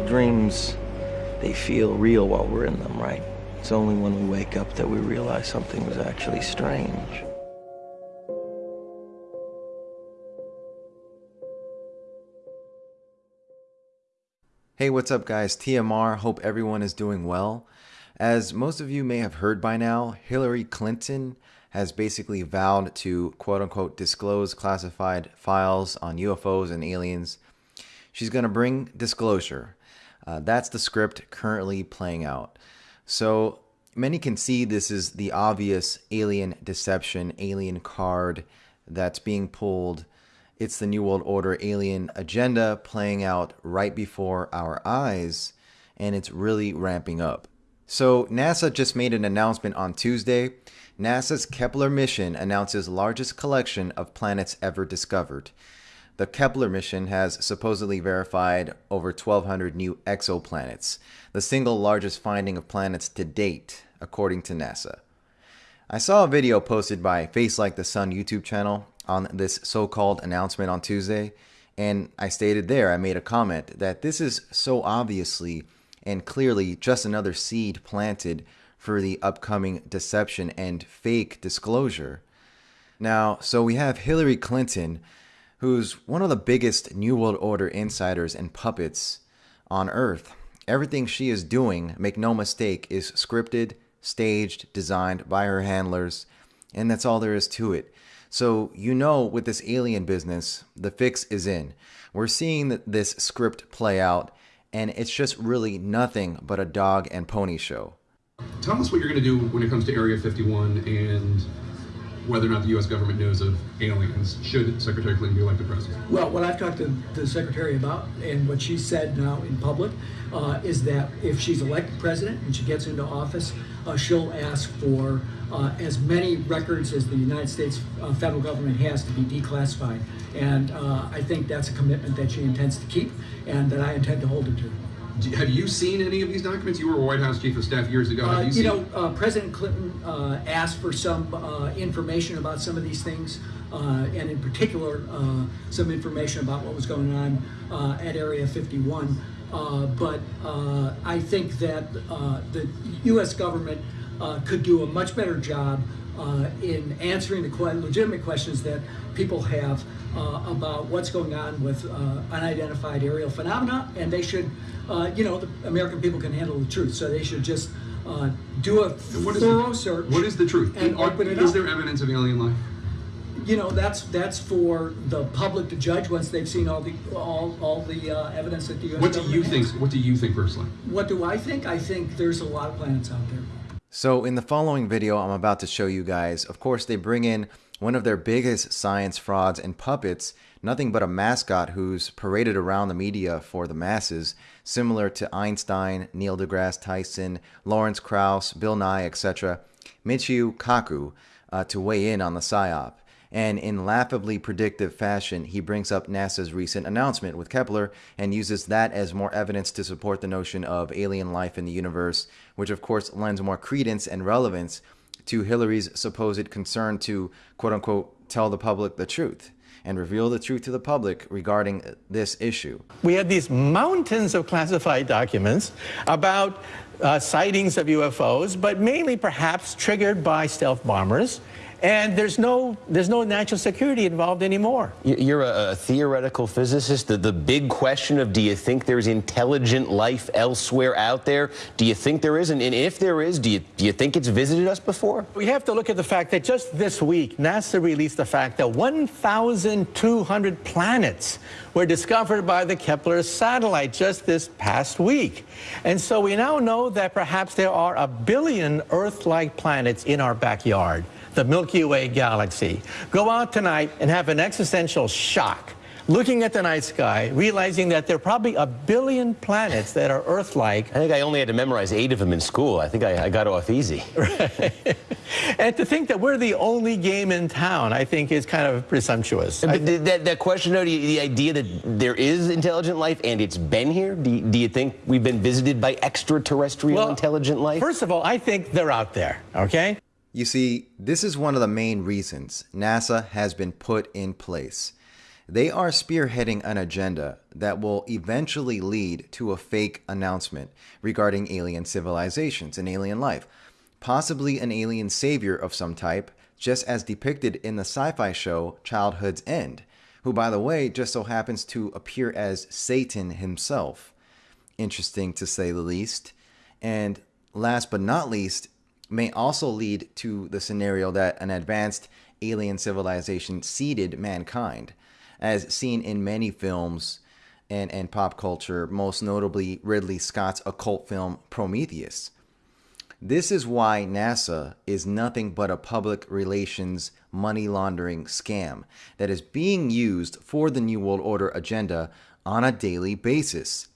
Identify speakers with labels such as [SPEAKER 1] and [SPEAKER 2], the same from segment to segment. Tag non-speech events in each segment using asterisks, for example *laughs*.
[SPEAKER 1] Dreams, they feel real while we're in them, right? It's only when we wake up that we realize something was actually strange.
[SPEAKER 2] Hey, what's up, guys? TMR. Hope everyone is doing well. As most of you may have heard by now, Hillary Clinton has basically vowed to quote unquote disclose classified files on UFOs and aliens. She's going to bring disclosure. Uh, that's the script currently playing out. So many can see this is the obvious alien deception, alien card that's being pulled. It's the New World Order alien agenda playing out right before our eyes, and it's really ramping up. So, NASA just made an announcement on Tuesday. NASA's Kepler mission announces largest collection of planets ever discovered. The Kepler mission has supposedly verified over 1,200 new exoplanets, the single largest finding of planets to date, according to NASA. I saw a video posted by Face Like the Sun YouTube channel on this so called announcement on Tuesday, and I stated there, I made a comment that this is so obviously and clearly just another seed planted for the upcoming deception and fake disclosure. Now, so we have Hillary Clinton who's one of the biggest New World Order insiders and puppets on Earth. Everything she is doing, make no mistake, is scripted, staged, designed by her handlers, and that's all there is to it. So, you know, with this alien business, the fix is in. We're seeing this script play out, and it's just really nothing but a dog and pony show.
[SPEAKER 3] Tell us what you're going to do when it comes to Area 51 and whether or not the U.S. government knows of aliens should Secretary Clinton be elected president?
[SPEAKER 4] Well, what I've talked to the Secretary about and what she said now in public uh, is that if she's elected president and she gets into office, uh, she'll ask for uh, as many records as the United States uh, federal government has to be declassified. And uh, I think that's a commitment that she intends to keep and that I intend to hold her to
[SPEAKER 3] have you seen any of these documents? You were a White House chief of staff years ago.
[SPEAKER 4] Uh,
[SPEAKER 3] you,
[SPEAKER 4] you know, uh, President Clinton uh, asked for some uh, information about some of these things, uh, and in particular, uh, some information about what was going on at Area 51. but I think that the U.S. government could do a much better job in answering the legitimate questions that people have about what's going on with unidentified aerial phenomena, and they should uh, you know, the American people can handle the truth. So they should just uh, do a what thorough
[SPEAKER 3] the,
[SPEAKER 4] search.
[SPEAKER 3] What is the truth?
[SPEAKER 4] And
[SPEAKER 3] Are,
[SPEAKER 4] open it
[SPEAKER 3] is
[SPEAKER 4] up.
[SPEAKER 3] there evidence of alien life?
[SPEAKER 4] You know, that's that's for the public to judge once they've seen all the all all the uh, evidence that the U.S.
[SPEAKER 3] What do you think? What do you think personally?
[SPEAKER 4] What do I think? I think there's a lot of planets out there.
[SPEAKER 2] So in the following video I'm about to show you guys, of course they bring in one of their biggest science frauds and puppets, nothing but a mascot who's paraded around the media for the masses, similar to Einstein, Neil deGrasse Tyson, Lawrence Krauss, Bill Nye, etc., Michio Kaku, uh, to weigh in on the PSYOP. And in laughably predictive fashion, he brings up NASA's recent announcement with Kepler and uses that as more evidence to support the notion of alien life in the universe, which of course lends more credence and relevance to Hillary's supposed concern to quote unquote tell the public the truth and reveal the truth to the public regarding this issue.
[SPEAKER 5] We had these mountains of classified documents about uh, sightings of UFOs, but mainly perhaps triggered by stealth bombers and there's no there's no national security involved anymore.
[SPEAKER 6] You're a, theoretical physicist. The, the big question of do you think there's intelligent life elsewhere out there? Do you think there is? And, and if there is, do you, do you think it's visited us before?
[SPEAKER 5] We have to look at the fact that just this week, NASA released the fact that 1,200 planets were discovered by the Kepler satellite just this past week. And so we now know that perhaps there are a billion Earth-like planets in our backyard the Milky Way galaxy. Go out tonight and have an existential shock looking at the night sky, realizing that there are probably a billion planets that are Earth-like.
[SPEAKER 6] I think I only had to memorize eight of them in school. I think I, I got off easy. *laughs*
[SPEAKER 5] Right. and to think that we're the only game in town, I think is kind of presumptuous.
[SPEAKER 6] But that, that question, though, the idea that there is intelligent life and it's been here, do you, do you think we've been visited by extraterrestrial
[SPEAKER 5] well,
[SPEAKER 6] intelligent life?
[SPEAKER 5] First of all, I think they're out there, okay?
[SPEAKER 2] You see, this is one of the main reasons NASA has been put in place. They are spearheading an agenda that will eventually lead to a fake announcement regarding alien civilizations and alien life, possibly an alien savior of some type, just as depicted in the sci fi show Childhood's End, who, by the way, just so happens to appear as Satan himself. Interesting to say the least. And last but not least, may also lead to the scenario that an advanced alien civilization seeded mankind, as seen in many films and, and pop culture, most notably Ridley Scott's occult film Prometheus. This is why NASA is nothing but a public relations money laundering scam that is being used for the New World Order agenda on a daily basis.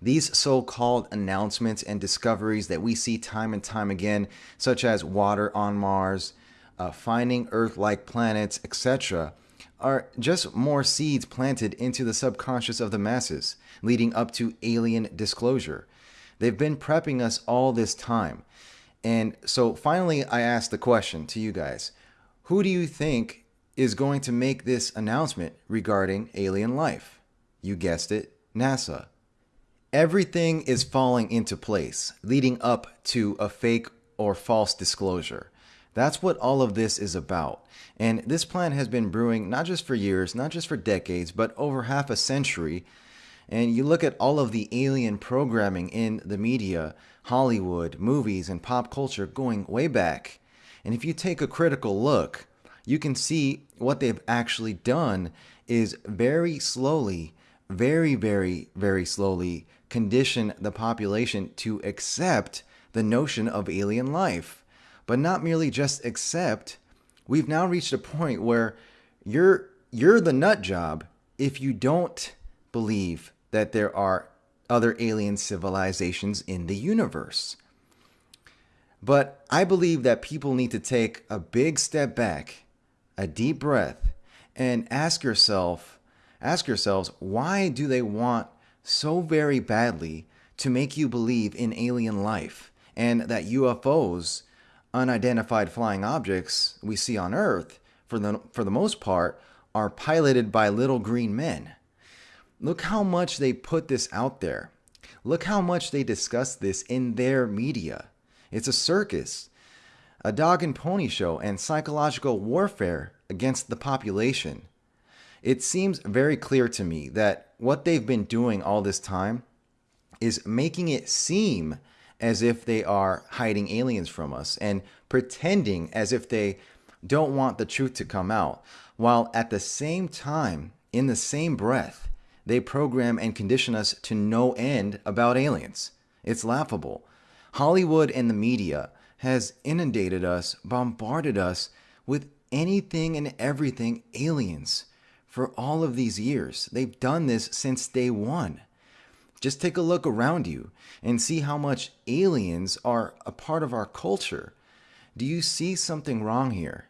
[SPEAKER 2] These so called announcements and discoveries that we see time and time again, such as water on Mars, uh, finding Earth like planets, etc., are just more seeds planted into the subconscious of the masses, leading up to alien disclosure. They've been prepping us all this time. And so finally, I asked the question to you guys Who do you think is going to make this announcement regarding alien life? You guessed it, NASA. Everything is falling into place, leading up to a fake or false disclosure. That's what all of this is about. And this plan has been brewing not just for years, not just for decades, but over half a century. And you look at all of the alien programming in the media, Hollywood, movies, and pop culture going way back. And if you take a critical look, you can see what they've actually done is very slowly, very, very, very slowly condition the population to accept the notion of alien life. But not merely just accept, we've now reached a point where you're you're the nut job if you don't believe that there are other alien civilizations in the universe. But I believe that people need to take a big step back, a deep breath, and ask yourself, ask yourselves, why do they want so very badly to make you believe in alien life and that UFOs, unidentified flying objects we see on Earth, for the, for the most part, are piloted by little green men. Look how much they put this out there. Look how much they discuss this in their media. It's a circus, a dog and pony show, and psychological warfare against the population. It seems very clear to me that what they've been doing all this time is making it seem as if they are hiding aliens from us and pretending as if they don't want the truth to come out, while at the same time, in the same breath, they program and condition us to no end about aliens. It's laughable. Hollywood and the media has inundated us, bombarded us with anything and everything aliens for all of these years. They've done this since day one. Just take a look around you and see how much aliens are a part of our culture. Do you see something wrong here?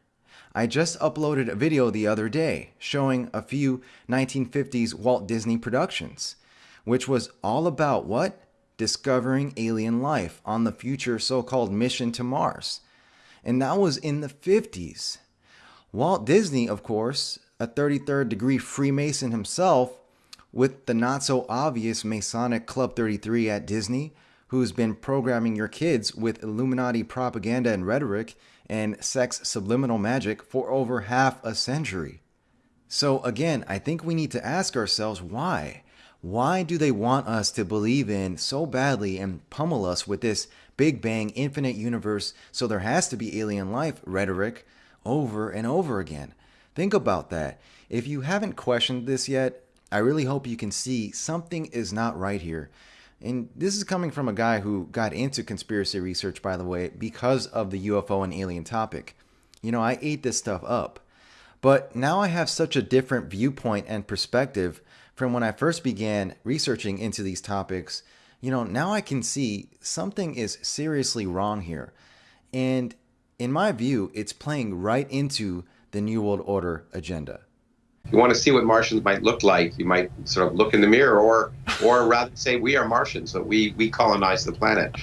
[SPEAKER 2] I just uploaded a video the other day showing a few 1950s Walt Disney productions, which was all about what? Discovering alien life on the future so called mission to Mars. And that was in the 50s. Walt Disney, of course, a 33rd degree Freemason himself, with the not so obvious Masonic Club 33 at Disney, who's been programming your kids with Illuminati propaganda and rhetoric and sex subliminal magic for over half a century. So, again, I think we need to ask ourselves why. Why do they want us to believe in so badly and pummel us with this Big Bang infinite universe so there has to be alien life rhetoric over and over again? Think about that. If you haven't questioned this yet, I really hope you can see something is not right here. And this is coming from a guy who got into conspiracy research, by the way, because of the UFO and alien topic. You know, I ate this stuff up. But now I have such a different viewpoint and perspective from when I first began researching into these topics. You know, now I can see something is seriously wrong here. And in my view, it's playing right into the New World Order agenda.
[SPEAKER 7] If you want to see what Martians might look like, you might sort of look in the mirror, or, or *laughs* rather say we are Martians, so we we colonize the planet.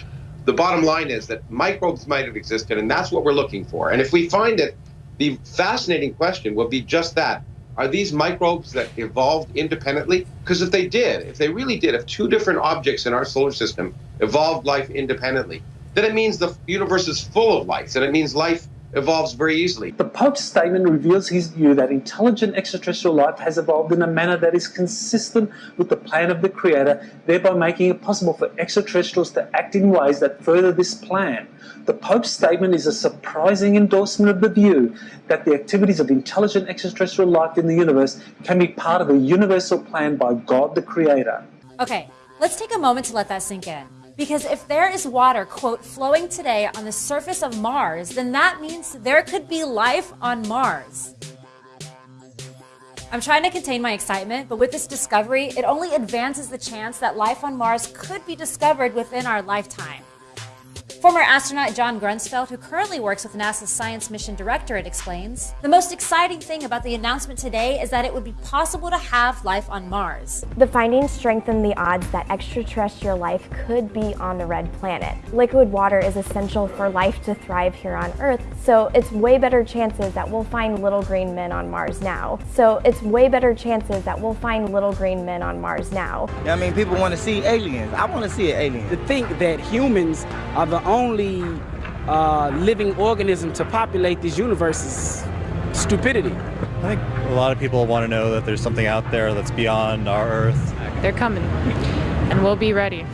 [SPEAKER 7] The bottom line is that microbes might have existed, and that's what we're looking for. And if we find it, the fascinating question will be just that: are these microbes that evolved independently? Because if they did, if they really did, if two different objects in our solar system evolved life independently, then it means the universe is full of life, and it means life evolves very easily.
[SPEAKER 8] The Pope's statement reveals his view that intelligent extraterrestrial life has evolved in a manner that is consistent with the plan of the Creator, thereby making it possible for extraterrestrials to act in ways that further this plan. The Pope's statement is a surprising endorsement of the view that the activities of intelligent extraterrestrial life in the universe can be part of a universal plan by God the Creator.
[SPEAKER 9] Okay, let's take a moment to let that sink in. Because if there is water, quote, flowing today on the surface of Mars, then that means there could be life on Mars. I'm trying to contain my excitement, but with this discovery, it only advances the chance that life on Mars could be discovered within our lifetime. Former astronaut John Grunsfeld, who currently works with NASA's Science Mission Directorate, explains The most exciting thing about the announcement today is that it would be possible to have life on Mars.
[SPEAKER 10] The findings strengthen the odds that extraterrestrial life could be on the red planet. Liquid water is essential for life to thrive here on Earth, so it's way better chances that we'll find little green men on Mars now. So it's way better chances that we'll find little green men on Mars now.
[SPEAKER 11] I mean, people want to see aliens. I want to see an alien.
[SPEAKER 12] To think that humans are the only uh, living organism to populate this universe is stupidity.
[SPEAKER 13] I think a lot of people want to know that there's something out there that's beyond our Earth.
[SPEAKER 14] They're coming, and we'll be ready.